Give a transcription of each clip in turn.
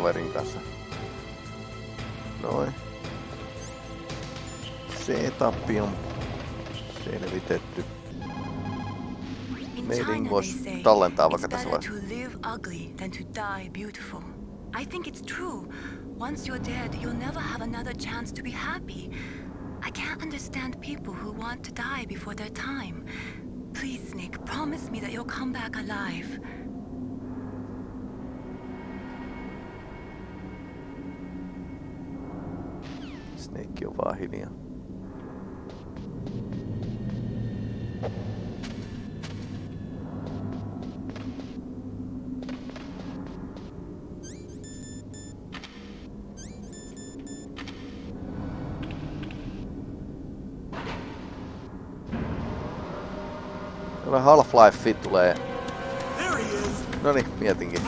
kaverin kanssa. Noin. Setup on selvitetty. Meidin voisi tallentaa vaikka tässä vaiheessa. I think it's true. Once you're dead, you'll never have another chance to be happy. I can't understand people who want to die before their time. Please, Snake, promise me that you'll come back alive. Snake on vaan hiljaa. Half-Life tulee. No niin, mietinkin.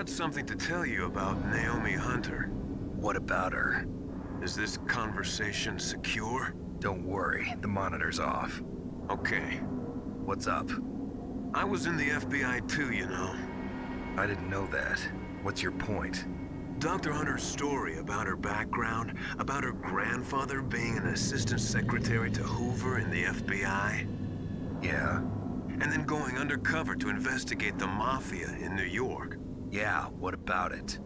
Got something to tell you about Naomi Hunter. What about her? Is this conversation secure? Don't worry, the monitor's off. Okay. What's up? I was in the FBI too, you know. I didn't know that. What's your point? Dr. Hunter's story about her background, about her grandfather being an assistant secretary to Hoover in the FBI. Yeah? and then going undercover to investigate the Mafia in New York. Yeah, what about it?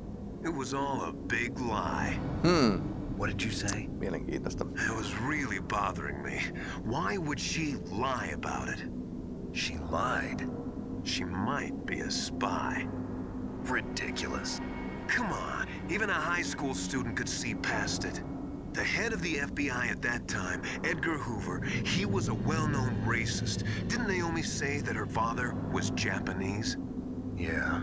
It was all a big lie. Hmm. What did you say? Mielenkiintoista. It was really bothering me. Why would she lie about it? She lied. She might be a spy. Ridiculous. Come on, even a high school student could see past it. The head of the FBI at that time, Edgar Hoover, he was a well-known racist. Didn't Naomi say that her father was Japanese? Yeah.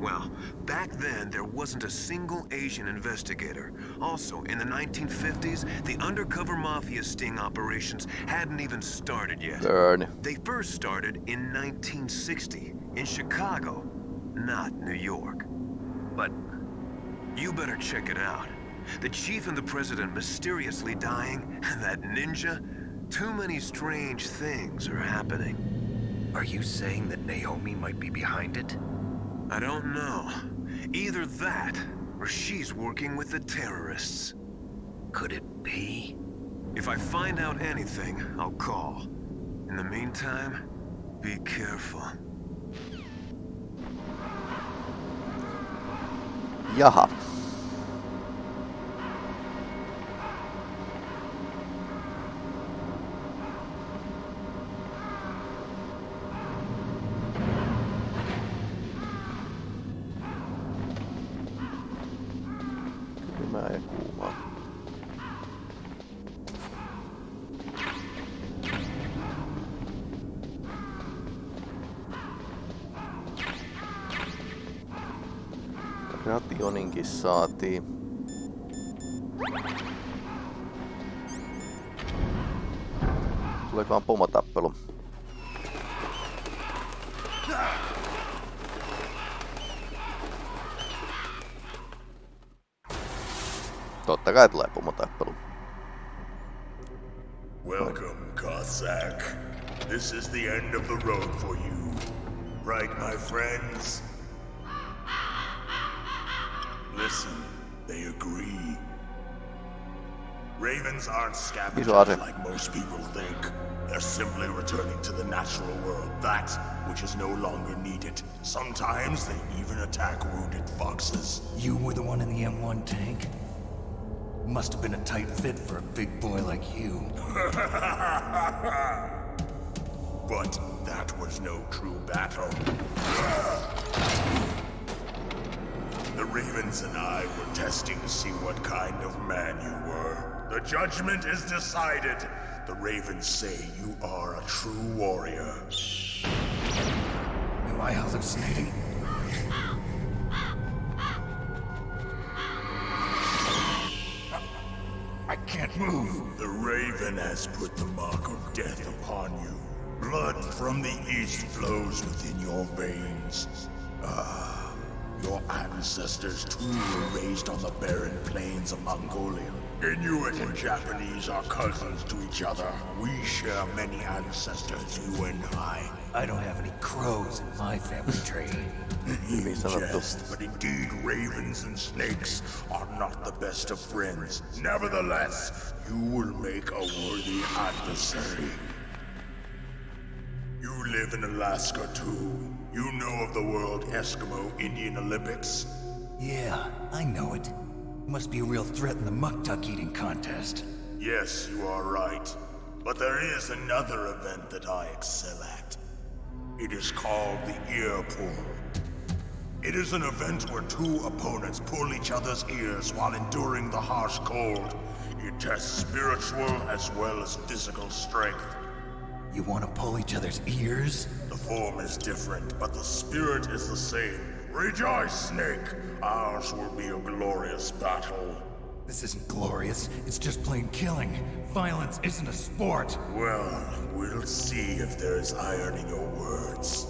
Well, back then, there wasn't a single Asian investigator. Also, in the 1950s, the undercover mafia sting operations hadn't even started yet. Burn. They first started in 1960, in Chicago, not New York. But you better check it out. The chief and the president mysteriously dying, and that ninja? Too many strange things are happening. Are you saying that Naomi might be behind it? I don't know. Either that, or she's working with the terrorists. Could it be? If I find out anything, I'll call. In the meantime, be careful. Jaha. Rationinkin saatiin. Tuleekohan pomotappelu? Totta kai tulee pomotappelu. Welcome, Cossack. This is the end of the road for you. Right, my friends? Aren't scavengers like most people think. They're simply returning to the natural world, that which is no longer needed. Sometimes they even attack wounded foxes. You were the one in the M1 tank? Must have been a tight fit for a big boy like you. But that was no true battle. The Ravens and I were testing to see what kind of man you were. The judgment is decided. The Ravens say you are a true warrior. Am I hallucinating? I can't move. The Raven has put the mark of death upon you. Blood from the east flows within your veins. Ah, your ancestors too were raised on the barren plains of Mongolia. Inuit and Japanese are cousins to each other. We share many ancestors, you and I. I don't have any crows in my family tree. You Niin sanottu. jest, but indeed ravens and snakes are not the best of friends. Nevertheless, you will make a worthy adversary. You live in Alaska too. You know of the World Eskimo Indian Olympics. Yeah, I know it. Must be a real threat in the muktuk eating contest. Yes, you are right. But there is another event that I excel at. It is called the ear pull. It is an event where two opponents pull each other's ears while enduring the harsh cold. It tests spiritual as well as physical strength. You want to pull each other's ears? The form is different, but the spirit is the same. Rejoice, Snake! Ours will be a glorious battle. This isn't glorious. It's just plain killing. Violence isn't a sport. Well, we'll see if there's iron in your words.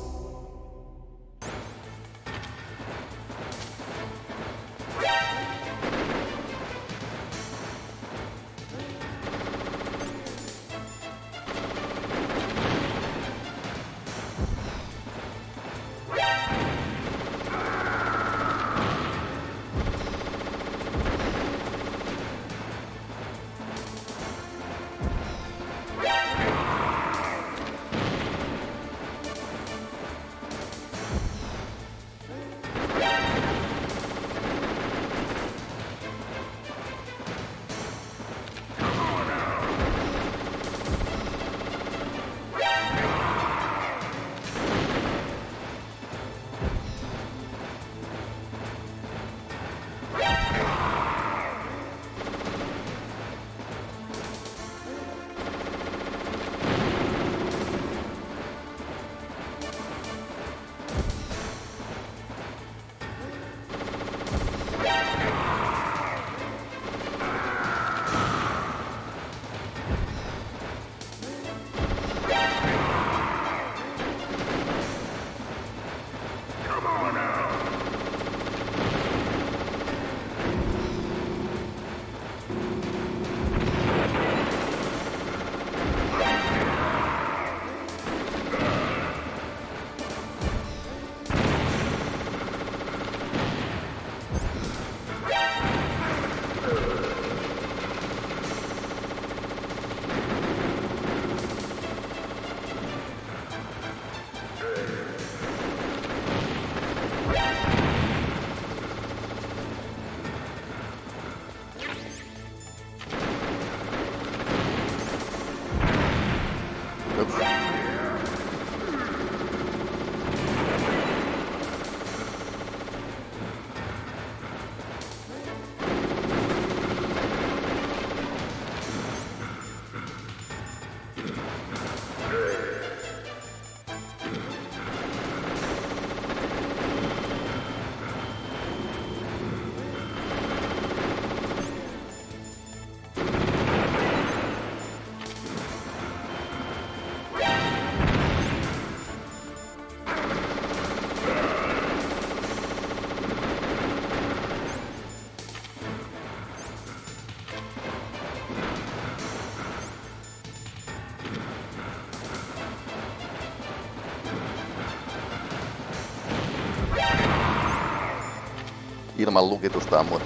ilman lukitusta ammut.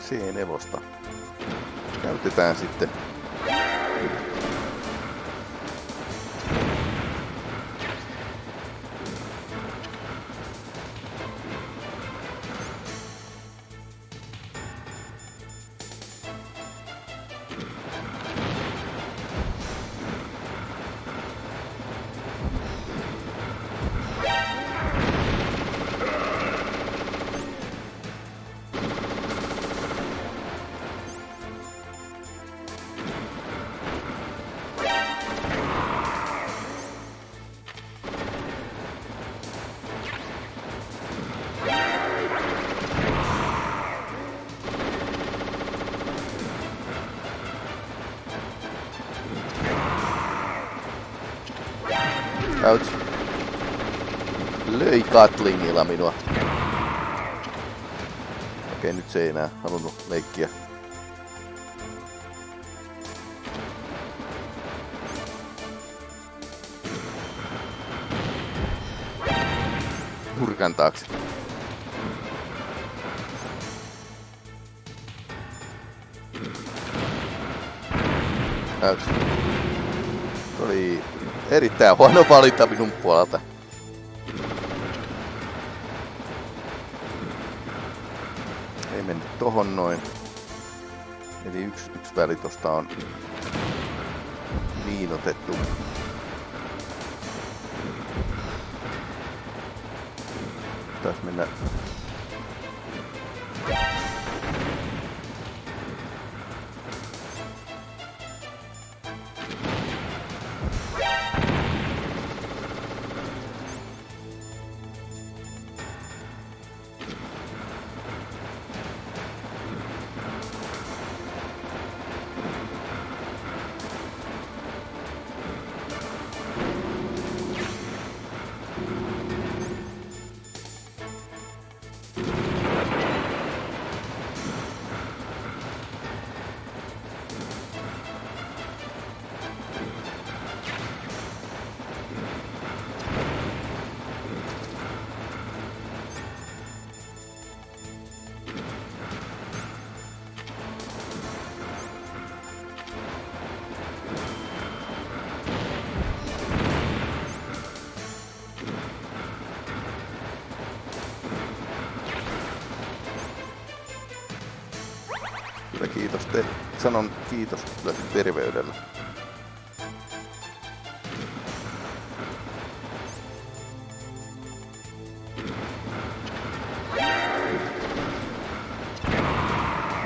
Siihen evosta. Käytetään sitten Ouch. Löi Katlingilla minua. Okei, nyt se ei enää halunnut leikkiä. Nurkan taakse. Erittäin huono valinta minun puolelta. Ei mennyt tohon noin. Eli yksi, yksi väli tosta on miinotettu. Pitäis mennä Sanon kiitos kyllä terveydellä.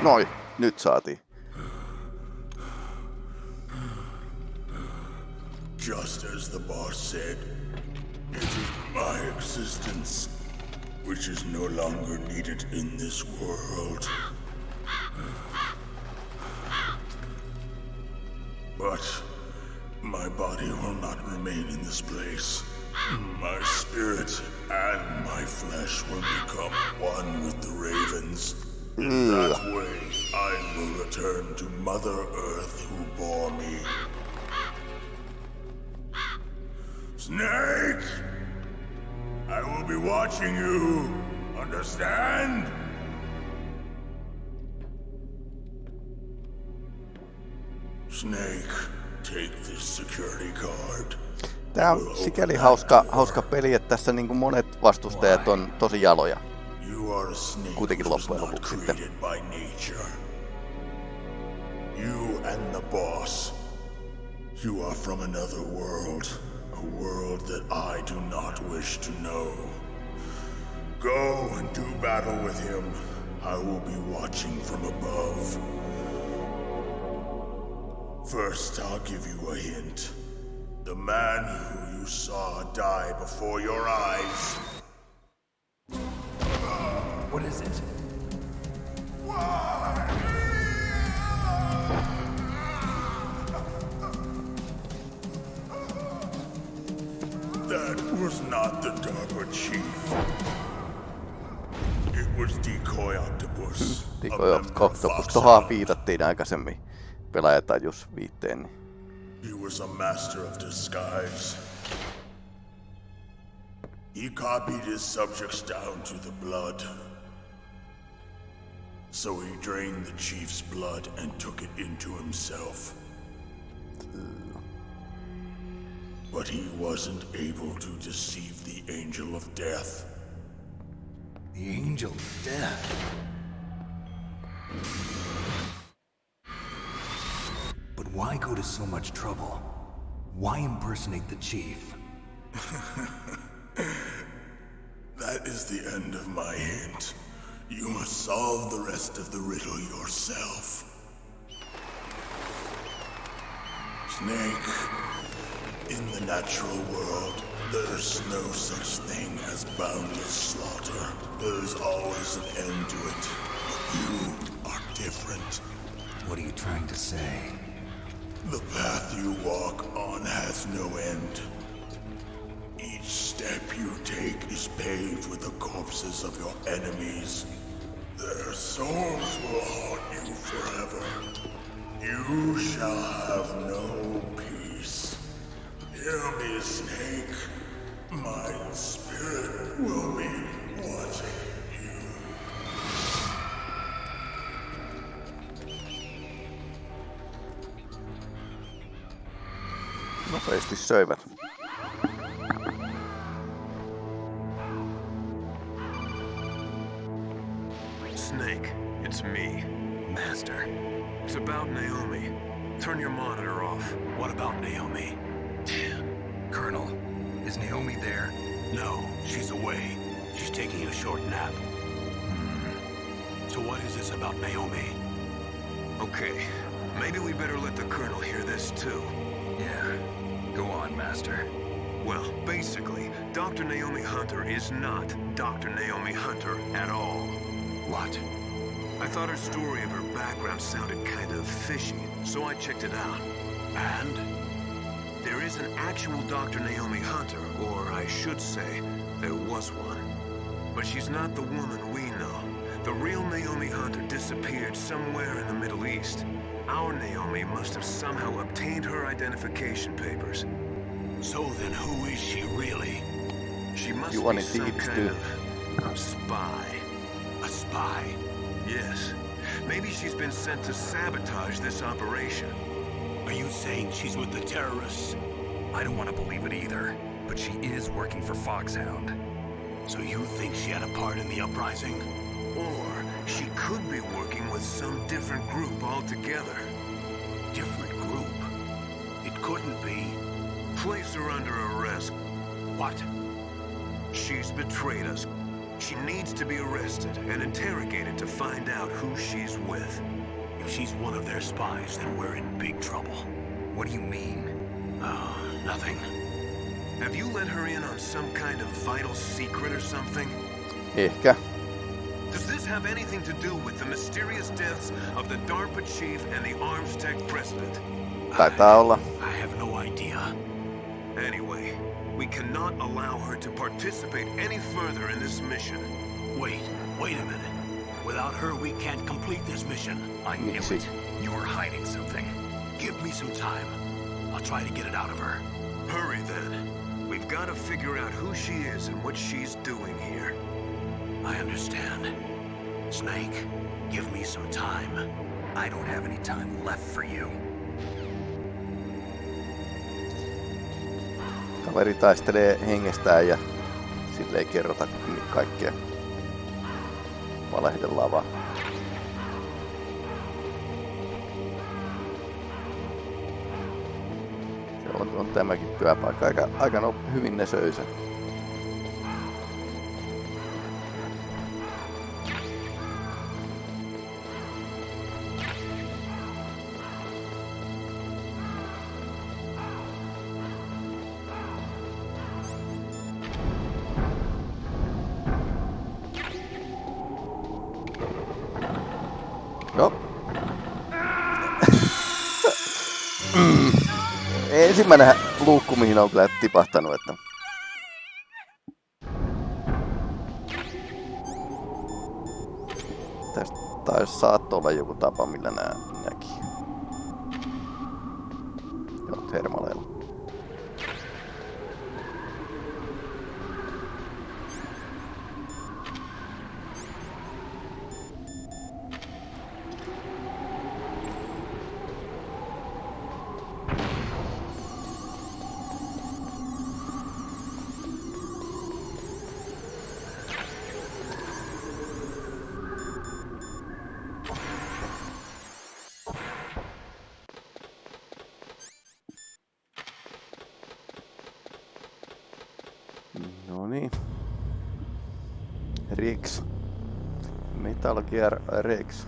Noi, nyt saatiin. Just as the boss said, it is my existence which is no longer needed in this world. But my body will not remain in this place. My spirit and my flesh will become one with the ravens. In that way, I will return to Mother Earth who bore me. Snake! I will be watching you. Understand? Snake, take this security card. Tää on sikäli hauska, hauska peli, että tässä niin monet vastustajat on tosi jaloja. Kuitenkin loppujen lopuksi sitten. You and the boss. You are from another world. A world that I do not wish to know. Go and do battle with him. I will be watching from above. First, I'll give you a hint. The man who you saw die before your eyes What is it? That was not the DARPA chief. It was Decoy Octopus. a Decoy member of Octopus. Fox Tuohon Hunt. viitattiin aikaisemmin. Pelaajatajus viitteen. Niin. He was a master of disguise. He copied his subjects down to the blood. So he drained the chief's blood and took it into himself. But he wasn't able to deceive the Angel of Death. The Angel of Death. But why go to so much trouble? Why impersonate the Chief? That is the end of my hint. You must solve the rest of the riddle yourself. Snake, in the natural world, there's no such thing as boundless slaughter. There's always an end to it. But you are different. What are you trying to say? The path you walk on has no end. Each step you take is paved with the corpses of your enemies. Their souls will haunt you forever. You shall have no peace. Hear me, Snake. My spirit will be Nopeasti söivät. Snake, it's me. Master, It's about Naomi. Turn your monitor off. what about Naomi? Colonel, is Naomi there? No, she's away. She's taking a short nap. Hmm. So what is this about Naomi? Okay, maybe we better let the Colonel hear this too. Yeah. Go on, Master. Well, basically, Dr. Naomi Hunter is not Dr. Naomi Hunter at all. What? I thought her story of her background sounded kind of fishy, so I checked it out. And? There is an actual Dr. Naomi Hunter, or I should say, there was one. But she's not the woman we know. The real Naomi Hunter disappeared somewhere in the Middle East. Our Naomi must have somehow obtained her identification papers. So then who is she really? She must You be wanted some kind too. of spy. A spy? Yes. Maybe she's been sent to sabotage this operation. Are you saying she's with the terrorists? I don't want to believe it either, but she is working for Foxhound. So you think she had a part in the uprising? Or she could be working with some different group altogether. Different group? It couldn't be. Place her under arrest. What? She's betrayed us. She needs to be arrested and interrogated to find out who she's with. If she's one of their spies, then we're in big trouble. What do you mean? Oh, nothing. Have you let her in on some kind of vital secret or something? Ehkä. Does this have anything to do with the mysterious deaths of the DARPA chief and the Arms Tech president? Taitaa olla. I have no idea. Anyway, we cannot allow her to participate any further in this mission. Wait, wait a minute. Without her, we can't complete this mission. I knew Miksi? it. You're hiding something. Give me some time. I'll try to get it out of her. Hurry then. We've got to figure out who she is and what she's doing here. I understand. Snake, give me some time. I don't have any time left for you. Kaveri taistelee hengestään ja sille ei kerrota kaikkea. Valehdellaan vaan. Se on, on tämäkin työpaikka. Aika, aika no, hyvin ne söi sen. Joo. Mm. Ensimmäinen luukku, mihin on kyllä tipahtanut, että... Tästä taisi saattoi olla joku tapa, millä nää Metal Gear Rex.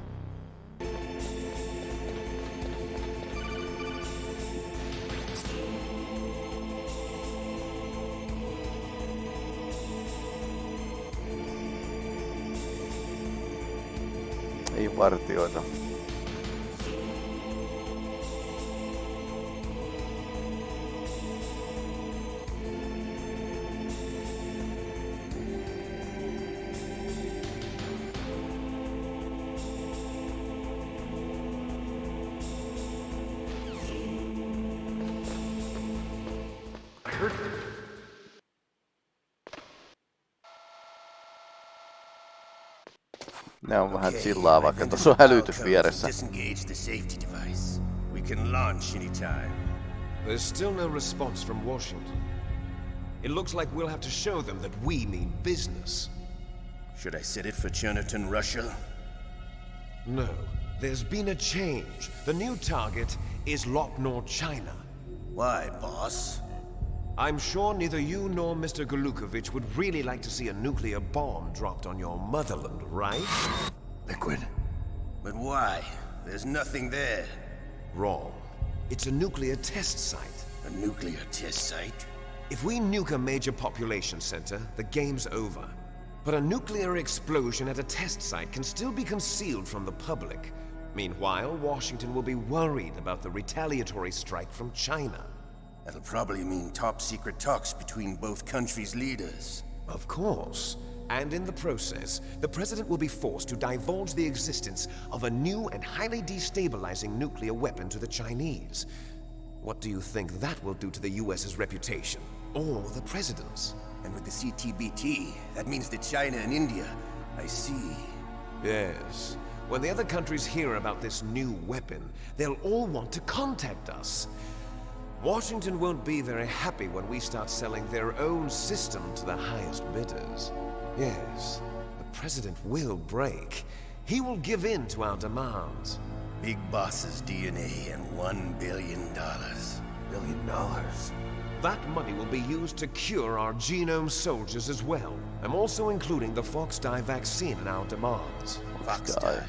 Ei vartioita. Ne on vähän chillaa, vaikka tuossa on hälytys vieressä. Disengage the. We can launch anytime. There's still no response from Washington. It looks like we'll have to show them that we mean business. Should I set it for Cherniton, Russia? No, there's been a change. The new target is Lop Nur, China. Why, boss? I'm sure neither you nor Mr. Gurlukovich would really like to see a nuclear bomb dropped on your motherland, right? Liquid. But why? There's nothing there. Wrong. It's a nuclear test site. A nuclear test site? If we nuke a major population center, the game's over. But a nuclear explosion at a test site can still be concealed from the public. Meanwhile, Washington will be worried about the retaliatory strike from China. That'll probably mean top secret talks between both countries' leaders. Of course. And in the process, the President will be forced to divulge the existence of a new and highly destabilizing nuclear weapon to the Chinese. What do you think that will do to the US's reputation? Or the President's? And with the CTBT, that means that China and India. I see. Yes. When the other countries hear about this new weapon, they'll all want to contact us. Washington won't be very happy when we start selling their own system to the highest bidders. Yes, the President will break. He will give in to our demands. Big Boss's DNA and one billion dollars. Billion dollars. That money will be used to cure our genome soldiers as well. I'm also including the Fox Die vaccine in our demands. Fox Die. Die.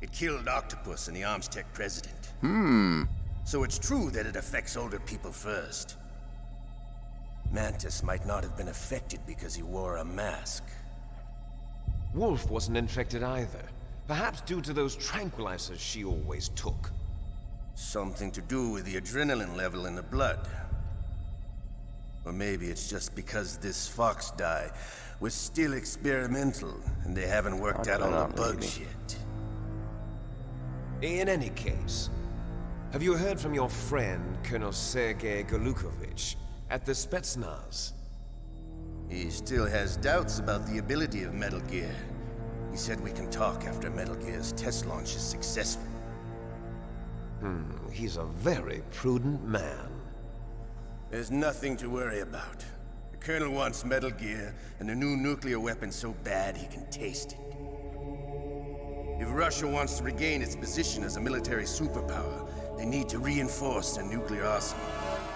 It killed Octopus and the Armstech president. Hmm. So it's true that it affects older people first. Mantis might not have been affected because he wore a mask. Wolf wasn't infected either. Perhaps due to those tranquilizers she always took. Something to do with the adrenaline level in the blood. Or maybe it's just because this fox die was still experimental and they haven't worked out all the bugs yet. In any case, have you heard from your friend, Colonel Sergei Gurlukovich, at the Spetsnaz? He still has doubts about the ability of Metal Gear. He said we can talk after Metal Gear's test launch is successful. Hmm, he's a very prudent man. There's nothing to worry about. The Colonel wants Metal Gear and a new nuclear weapon so bad he can taste it. If Russia wants to regain its position as a military superpower, they need to reinforce their nuclear arsenal.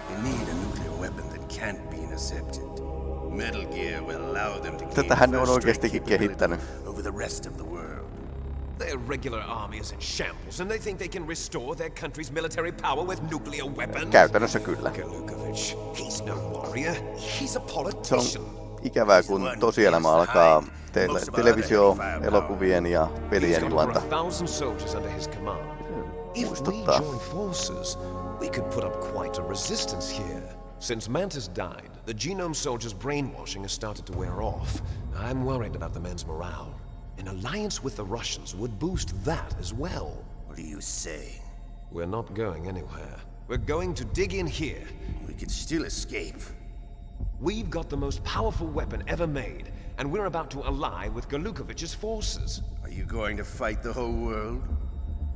They need a nuclear weapon that can't be intercepted. Metal Gear will allow them to gain Tätähän ne on first strike oikeastikin capability kehittänyt. over the rest of the world. Their regular army is in shambles, and they think they can restore their country's military power with nuclear weapons? Käytännössä kyllä. Golukovich, he's no warrior. He's a Se on politician. ikävää, kun tosielämä alkaa teille televisio, elokuvien ja He's pelien got over a juonta. If we join forces, we could put up quite a resistance here. Since Mantis died, the genome soldiers' brainwashing has started to wear off. I'm worried about the men's morale. An alliance with the Russians would boost that as well. What are you saying? We're not going anywhere. We're going to dig in here. We could still escape. We've got the most powerful weapon ever made, and we're about to ally with Gurlukovich's forces. Are you going to fight the whole world?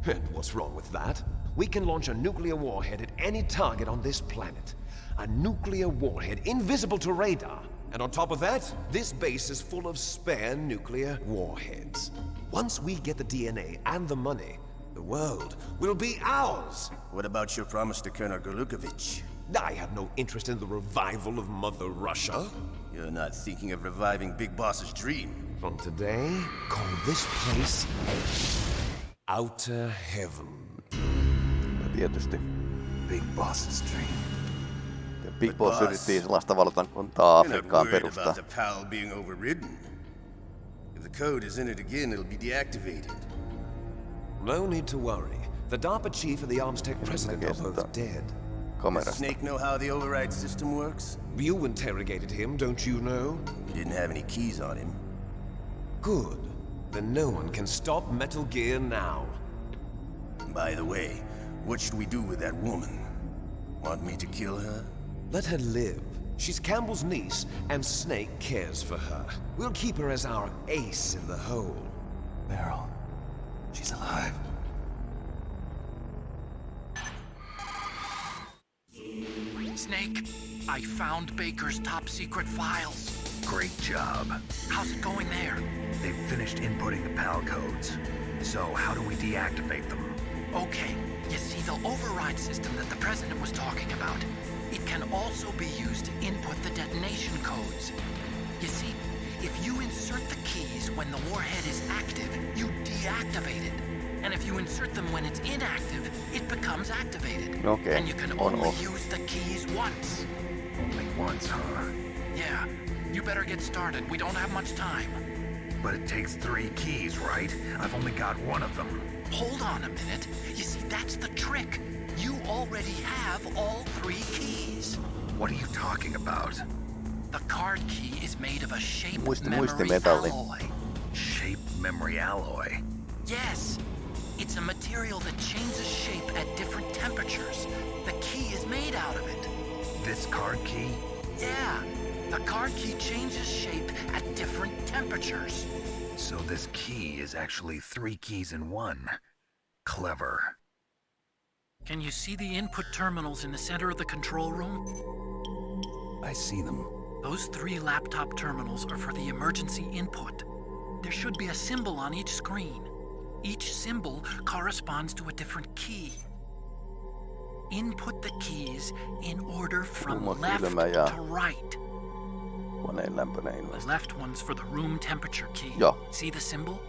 And what's wrong with that? We can launch a nuclear warhead at any target on this planet. A nuclear warhead invisible to radar. And on top of that, this base is full of spare nuclear warheads. Once we get the DNA and the money, the world will be ours. What about your promise to Colonel Gurlukovich? I have no interest in the revival of Mother Russia. You're not thinking of reviving Big Boss's dream. From today, call this place Outer Heaven. Ja tietysti Big Boss's dream. Big But Boss boss, yritti sellaista valtakuntaa You're not Afrikkaan worried perustaa. about the PAL being overridden. If the code is in it again, it'll be deactivated. No need to worry. The DARPA chief and the Armstech president are both dead. Does Snake know how the override system works? You interrogated him, don't you know? He didn't have any keys on him. Good. Then no one can stop Metal Gear now. By the way, what should we do with that woman? Want me to kill her? Let her live. She's Campbell's niece, and Snake cares for her. We'll keep her as our ace in the hole. Meryl. She's alive. Snake, I found Baker's top secret files. Great job. How's it going there? They've finished inputting the PAL codes. So how do we deactivate them? Okay, you see the override system that the President was talking about. It can also be used to input the detonation codes. You see, if you insert the keys when the warhead is active, you deactivate it. And if you insert them when it's inactive, it becomes activated. Okay, And you can on only off. use the keys once. Only once, huh? Yeah, you better get started. We don't have much time. But it takes three keys, right? I've only got one of them. Hold on a minute. You see, that's the trick. You already have all three keys. What are you talking about? The card key is made of a shape Muisti- memory muistimetalli. alloy. Shape memory alloy. Yes, it's a material that changes shape at different temperatures. The key is made out of it. This card key? Yeah, the card key changes shape at different temperatures. So this key is actually three keys in one. Clever. Can you see the input terminals in the center of the control room? I see them. Those three laptop terminals are for the emergency input. There should be a symbol on each screen. Each symbol corresponds to a different key. Input the keys in order from left to right. Koneen lämpöinen The left one's for the room temperature key. Joo. See the symbol?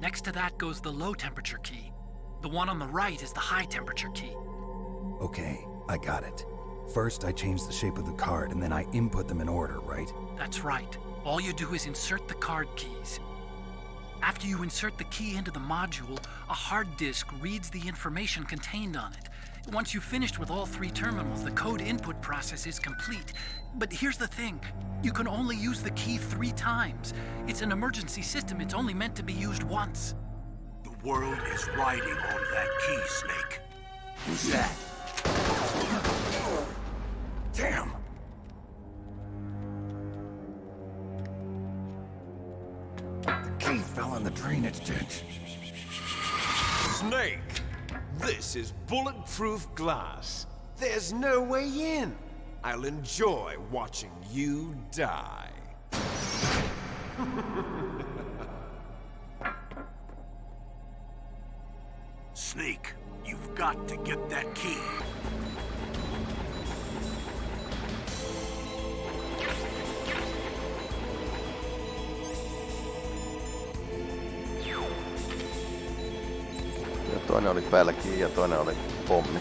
Next to that goes the low temperature key. The one on the right is the high temperature key. Okay, I got it. First, I change the shape of the card, and then I input them in order, right? That's right. All you do is insert the card keys. After you insert the key into the module, a hard disk reads the information contained on it. Once you've finished with all three terminals, the code input process is complete. But here's the thing you can only use the key three times. It's an emergency system, it's only meant to be used once. The world is riding on that key, Snake. Who's that? Damn! The key fell in the drainage ditch. Snake! This is bulletproof glass. There's no way in. I'll enjoy watching you die. Snake, you've got to get that key. Toinen oli pälki ja toinen oli pommi.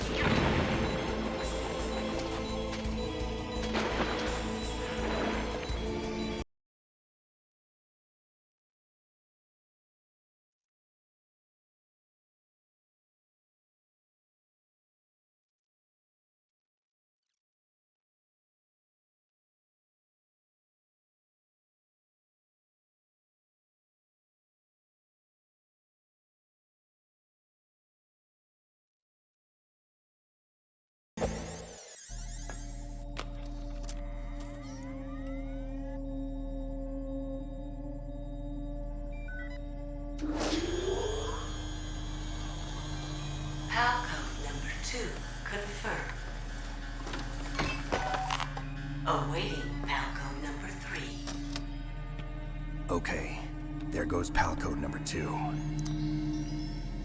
PAL code number two.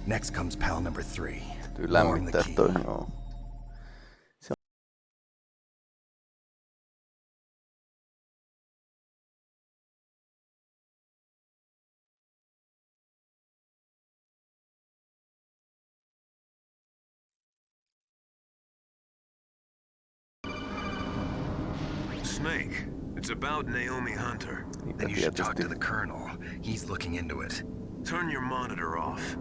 Next comes PAL number three. Tuli lämmittää toi, joo. Snake, it's about Naomi Hunter. Niinpä Then you should talk tietysti. to the Colonel. He's looking into it. Turn your monitor off.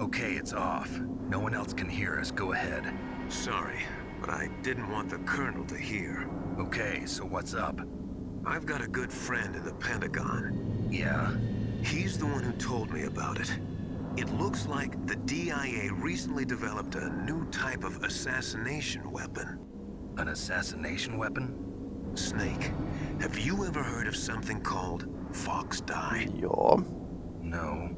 Okay, it's off. No one else can hear us. Go ahead. Sorry, but I didn't want the Colonel to hear. Okay, so what's up? I've got a good friend in the Pentagon. Yeah? He's the one who told me about it. It looks like the DIA recently developed a new type of assassination weapon. An assassination weapon? Snake, have you ever heard of something called Fox Die? Joo. No.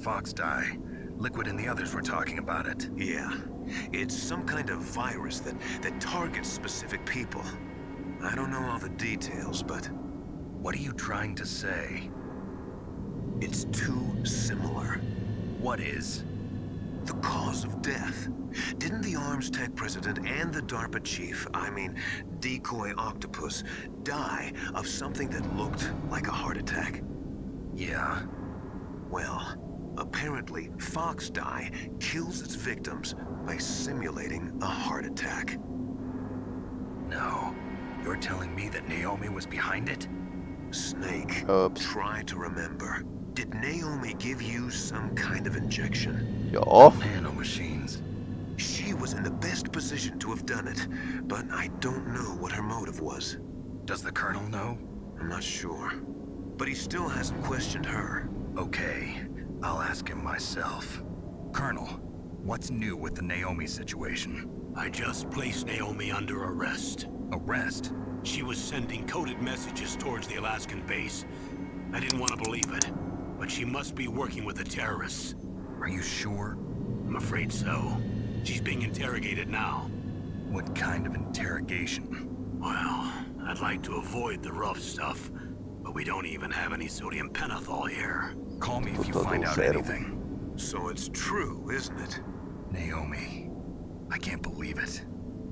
Fox die. Liquid and the others were talking about it. Yeah. It's some kind of virus that, that targets specific people. I don't know all the details, but What are you trying to say? it's too similar. What is? The cause of death. Didn't the Arms Tech president and the DARPA chief, I mean, Decoy Octopus, die of something that looked like a heart attack? Yeah? Well, apparently Fox Die kills its victims by simulating a heart attack. No. You're telling me that Naomi was behind it? Snake, Oops. try to remember. Did Naomi give you some kind of injection? Joo. Oh. Nanomachines. She was in the best position to have done it, but I don't know what her motive was. Does the Colonel know? I'm not sure. But he still hasn't questioned her. Okay. I'll ask him myself. Colonel, what's new with the Naomi situation? I just placed Naomi under arrest. Arrest? She was sending coded messages towards the Alaskan base. I didn't want to believe it, but she must be working with the terrorists. Are you sure? I'm afraid so. She's being interrogated now. What kind of interrogation? Well, I'd like to avoid the rough stuff, but we don't even have any sodium pentothal here. Call me if you find out anything. So it's true, isn't it? Naomi. I can't believe it.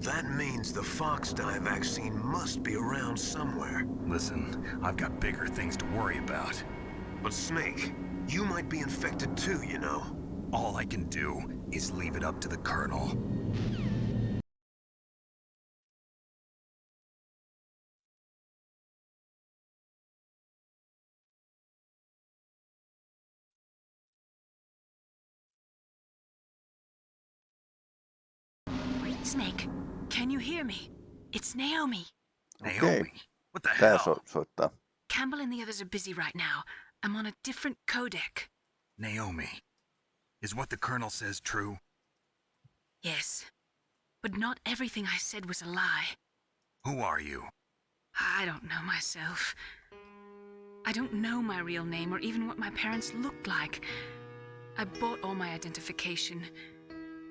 That means the Fox Die vaccine must be around somewhere. Listen, I've got bigger things to worry about. But Snake, you might be infected too, you know. All I can do is leave it up to the Colonel. Snake, can you hear me? It's Naomi. Naomi, what the Tää hell? soittaa. Campbell and the others are busy right now. I'm on a different codec. Naomi, is what the Colonel says true? Yes. But not everything I said was a lie. Who are you? I don't know myself. I don't know my real name or even what my parents looked like. I bought all my identification.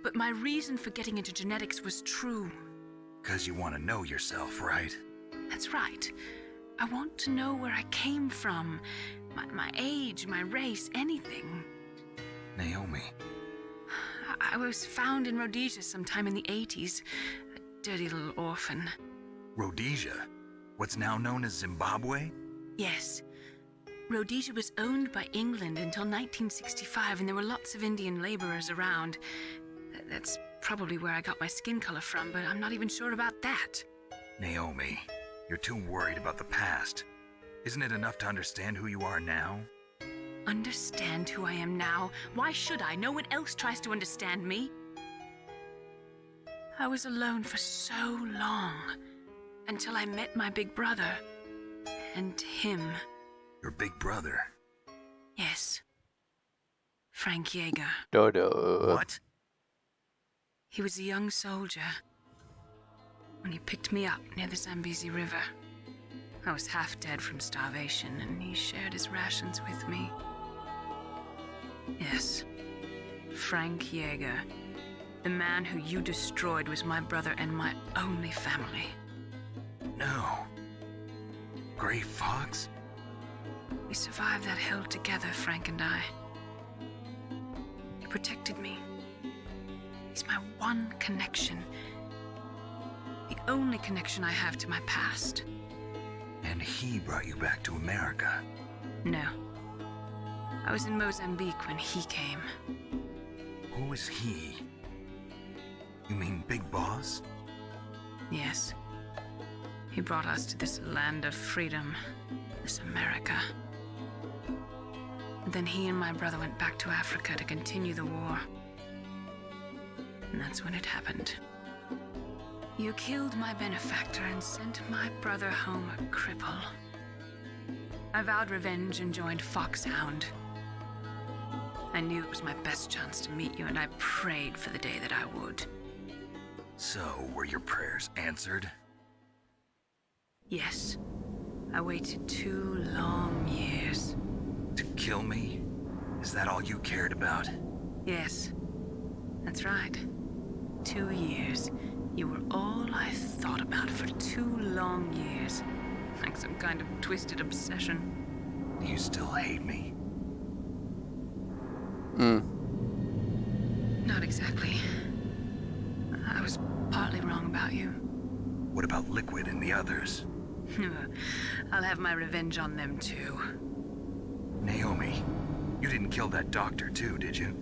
But my reason for getting into genetics was true. Because you want to know yourself, right? That's right. I want to know where I came from. My, my age, my race, anything. Naomi, I, I was found in Rhodesia sometime in the 80s. A dirty little orphan. Rhodesia, what's now known as Zimbabwe? Yes. Rhodesia was owned by England until 1965, and there were lots of Indian laborers around. That's probably where I got my skin color from, but I'm not even sure about that. Naomi, you're too worried about the past. Isn't it enough to understand who you are now? Understand who I am now? Why should I? No one else tries to understand me. I was alone for so long until I met my big brother. And him. Your big brother. Yes. Frank Jaeger. Dodo. What? He was a young soldier when he picked me up near the Zambezi River. I was half dead from starvation, and he shared his rations with me. Yes, Frank Jaeger. The man who you destroyed was my brother and my only family. No. Gray Fox? We survived that hell together, Frank and I. He protected me. He's my one connection. The only connection I have to my past. And he brought you back to America. No. I was in Mozambique when he came. Who is he? You mean Big Boss? Yes. He brought us to this land of freedom, this America. And then he and my brother went back to Africa to continue the war. And that's when it happened. You killed my benefactor and sent my brother home a cripple. I vowed revenge and joined Foxhound. I knew it was my best chance to meet you, and I prayed for the day that I would. So, were your prayers answered? Yes. I waited two long years. To kill me? Is that all you cared about? Yes. That's right. Two years. You were all I thought about for two long years. Like some kind of twisted obsession. You still hate me? Hmm. Not exactly. I was partly wrong about you. What about Liquid and the others? I'll have my revenge on them too. Naomi, you didn't kill that doctor too, did you?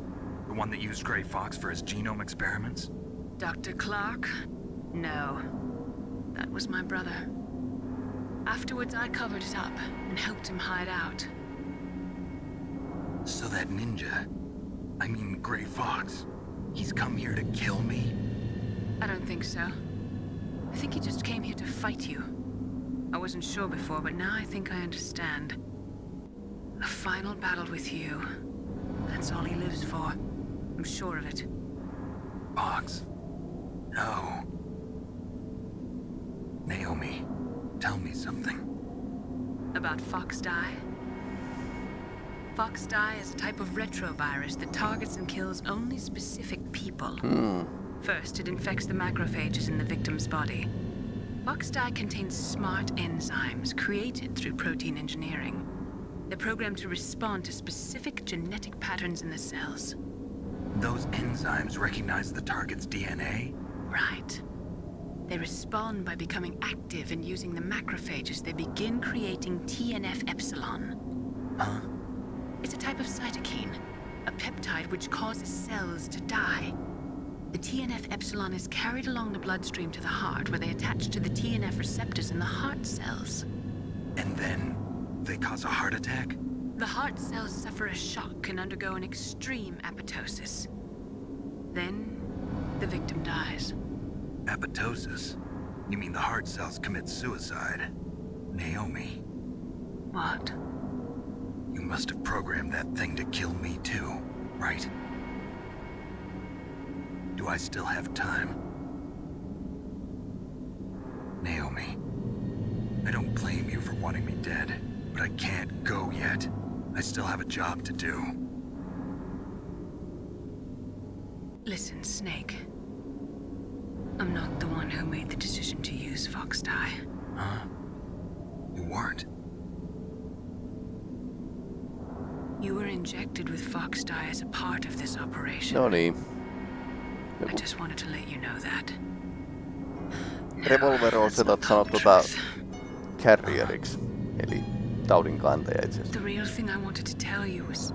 The one that used Gray Fox for his genome experiments? Dr. Clark? No. That was my brother. Afterwards, I covered it up and helped him hide out. So that ninja, I mean Gray Fox, he's come here to kill me? I don't think so. I think he just came here to fight you. I wasn't sure before, but now I think I understand. A final battle with you. That's all he lives for. I'm sure of it. Fox. No. Naomi, tell me something. About Fox Die? Fox Die is a type of retrovirus that targets and kills only specific people. Hmm. First, it infects the macrophages in the victim's body. Fox Die contains smart enzymes created through protein engineering. They're programmed to respond to specific genetic patterns in the cells. Those enzymes recognize the target's DNA? Right. They respond by becoming active and using the macrophages. They begin creating TNF epsilon. Huh? It's a type of cytokine, a peptide which causes cells to die. The TNF epsilon is carried along the bloodstream to the heart, where they attach to the TNF receptors in the heart cells. And then they cause a heart attack? The heart cells suffer a shock and undergo an extreme apoptosis. Then, the victim dies. Apoptosis? You mean the heart cells commit suicide? Naomi, What? you must have programmed that thing to kill me too, right? Do I still have time? Naomi, I don't blame you for wanting me dead, but I can't go yet. I still have a job to do. Listen, Snake. I'm not the one who made the decision to use Fox Die. Huh? You weren't. You were injected with Fox Die as a part of this operation. No niin. I just wanted to let you know that. Revolver-osetat sanoo tota carrieriksi, eli taudinkantaja itse asiassa. The real thing I wanted to tell you was...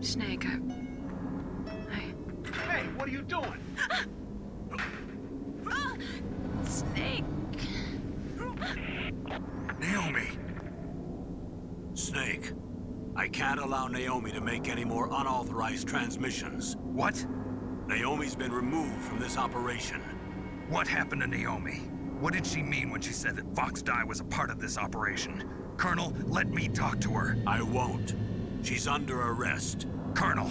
Snake, I... I... Hey, what are you doing? Snake! Naomi! Snake, I can't allow Naomi to make any more unauthorized transmissions. What? Naomi's been removed from this operation. What happened to Naomi? What did she mean when she said that Fox Die was a part of this operation? Colonel, let me talk to her. I won't. She's under arrest. Colonel,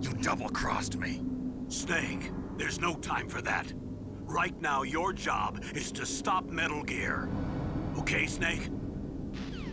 you double-crossed me. Snake, there's no time for that. Right now, your job is to stop Metal Gear. Okay, Snake?